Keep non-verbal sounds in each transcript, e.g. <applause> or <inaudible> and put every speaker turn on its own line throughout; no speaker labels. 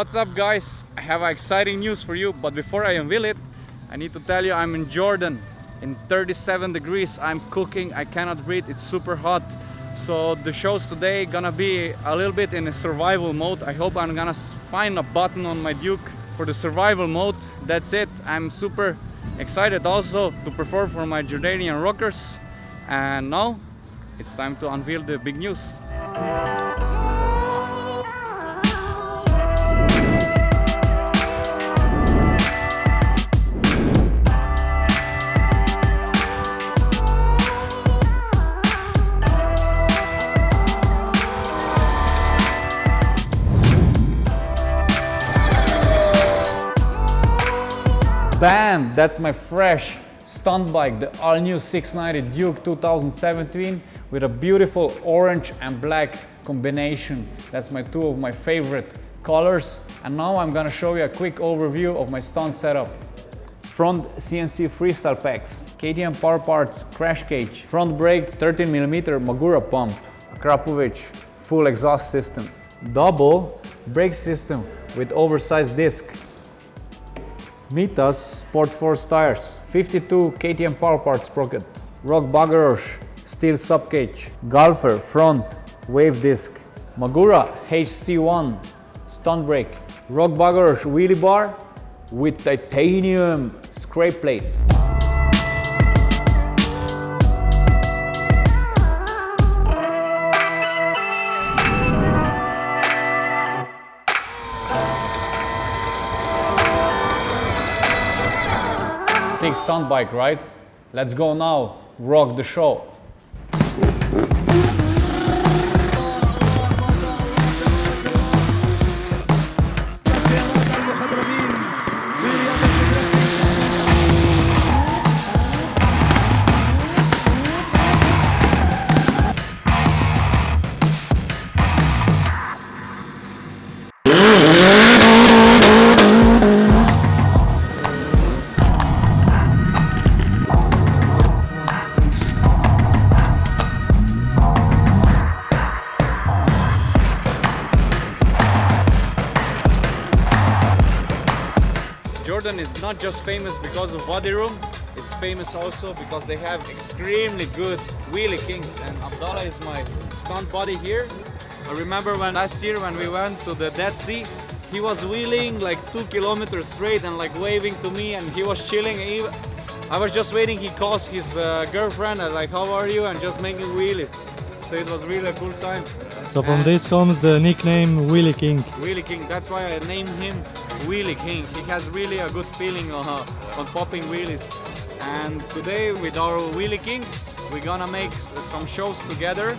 What's up guys? I have exciting news for you, but before I unveil it, I need to tell you I'm in Jordan in 37 degrees. I'm cooking, I cannot breathe, it's super hot. So the show's today gonna be a little bit in a survival mode. I hope I'm gonna find a button on my Duke for the survival mode. That's it. I'm super excited also to perform for my Jordanian rockers. And now it's time to unveil the big news. Bam! That's my fresh stunt bike, the all-new 690 Duke 2017 with a beautiful orange and black combination. That's my two of my favorite colors. And now I'm gonna show you a quick overview of my stunt setup. Front CNC freestyle packs, KTM Power Parts crash cage, front brake 13mm Magura pump, Akrapovič full exhaust system, double brake system with oversized disc, Mitas Sport Force tires, 52 KTM Power Parts sprocket, Rok Bagoroš steel subcage, Galfer front wave disc, Magura HC1 stunt brake, Rok Bagoroš wheelie bar with titanium scrape plate. Sick stunt bike, right? Let's go now, rock the show. Not just famous because of Wadi Rum, it's famous also because they have extremely good wheelie kings and Abdallah is my stunt body here. I remember when last year when we went to the Dead Sea, he was wheeling like two kilometers straight and like waving to me and he was chilling. I was just waiting, he calls his uh, girlfriend and like, how are you? And just making wheelies. So it was really a cool time.
So from
And-
this comes the nickname Willy King.
Wheelie King. That's why I named him Wheelie King. He has really a good feeling uh, on popping wheelies. And today with our Wheelie King, we're gonna make some shows together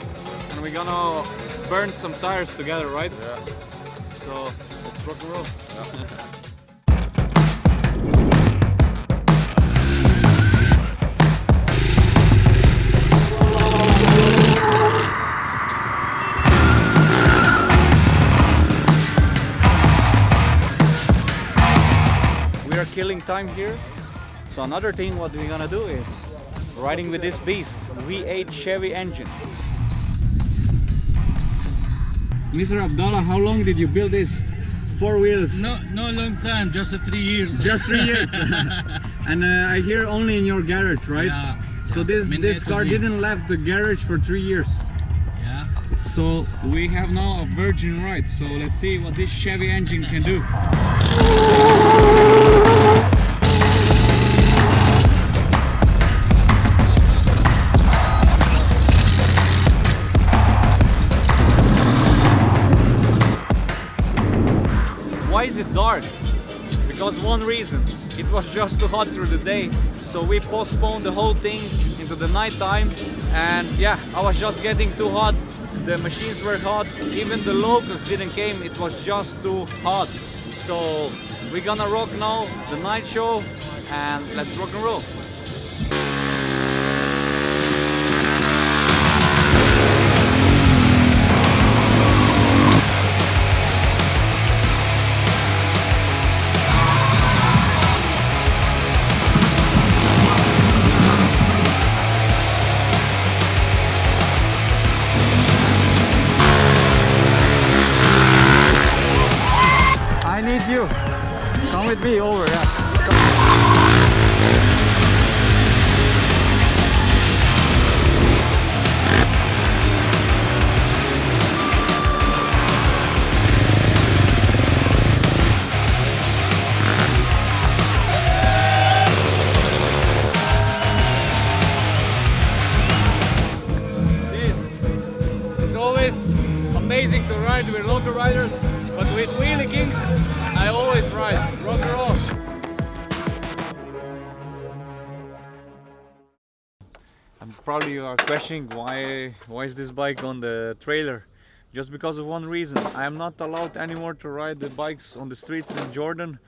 and we're gonna burn some tires together, right? Yeah. So let's rock and roll. we <laughs> killing time here. So another thing what we're gonna do is riding with this beast, V8 Chevy engine. Mr. Abdallah, how long did you build this? Four wheels?
No, no long time, just three years.
Just three years. <laughs> and uh, I hear only in your garage, right?
Yeah.
So this
Min
this car didn't left the garage for three years.
Yeah.
So we have now a virgin ride. So let's see what this Chevy engine can do. It dark? Because one reason, it was just too hot through the day, so we postponed the whole thing into the night time. And yeah, I was just getting too hot. The machines were hot. Even the locals didn't came. It was just too hot. So we're gonna rock now the night show, and let's rock and roll. With me over, yeah. It's always amazing to ride with local riders, with Wheelie Kings, I always ride. Rock and roll. I'm probably you are questioning why why is this bike on the trailer? Just because of one reason. I am not allowed anymore to ride the bikes on the streets in Jordan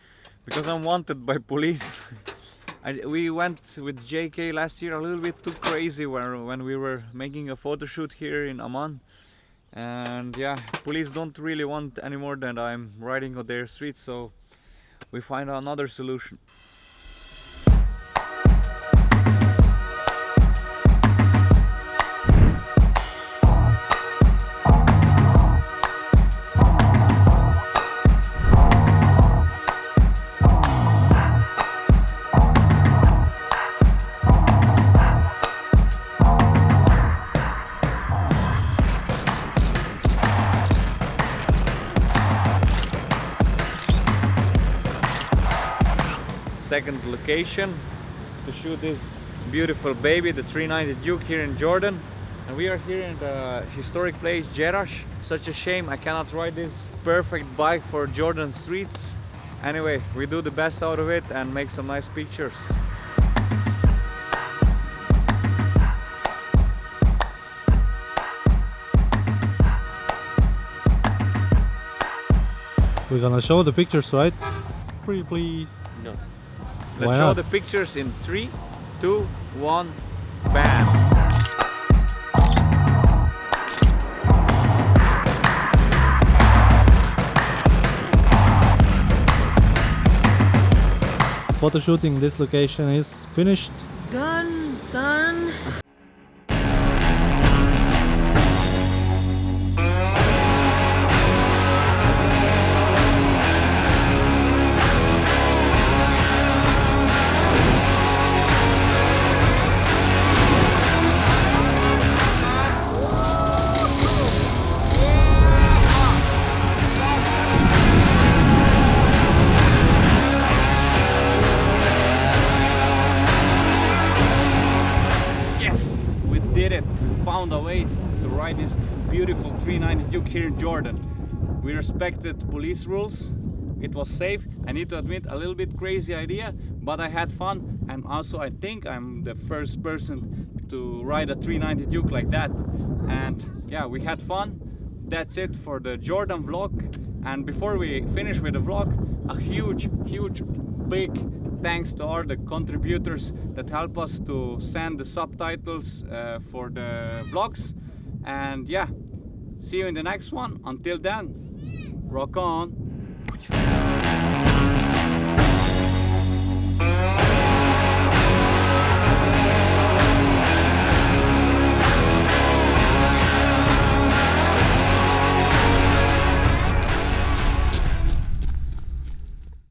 because I'm wanted by <laughs> police. I, we went with JK last year a little bit too crazy when, when we were making a photo shoot here in Amman. And yeah, police don't really want anymore that I'm riding on their streets, so we find another solution. Second location to shoot this beautiful baby, the 390 Duke here in Jordan. And we are here in the historic place Jerash. Such a shame I cannot ride this perfect bike for Jordan streets. Anyway, we do the best out of it and make some nice pictures.
We're gonna show the pictures, right? Pretty please.
No.
Let's
Why
show
not?
the pictures in three, two, one, bam!
Photo shooting this location is finished.
Done, son.
Beautiful 390 Duke here in Jordan. We respected police rules. It was safe. I need to admit, a little bit crazy idea, but I had fun. And also, I think I'm the first person to ride a 390 Duke like that. And yeah, we had fun. That's it for the Jordan vlog. And before we finish with the vlog, a huge, huge, big thanks to all the contributors that help us to send the subtitles uh, for the vlogs. And yeah, see you in the next one. Until then, rock on.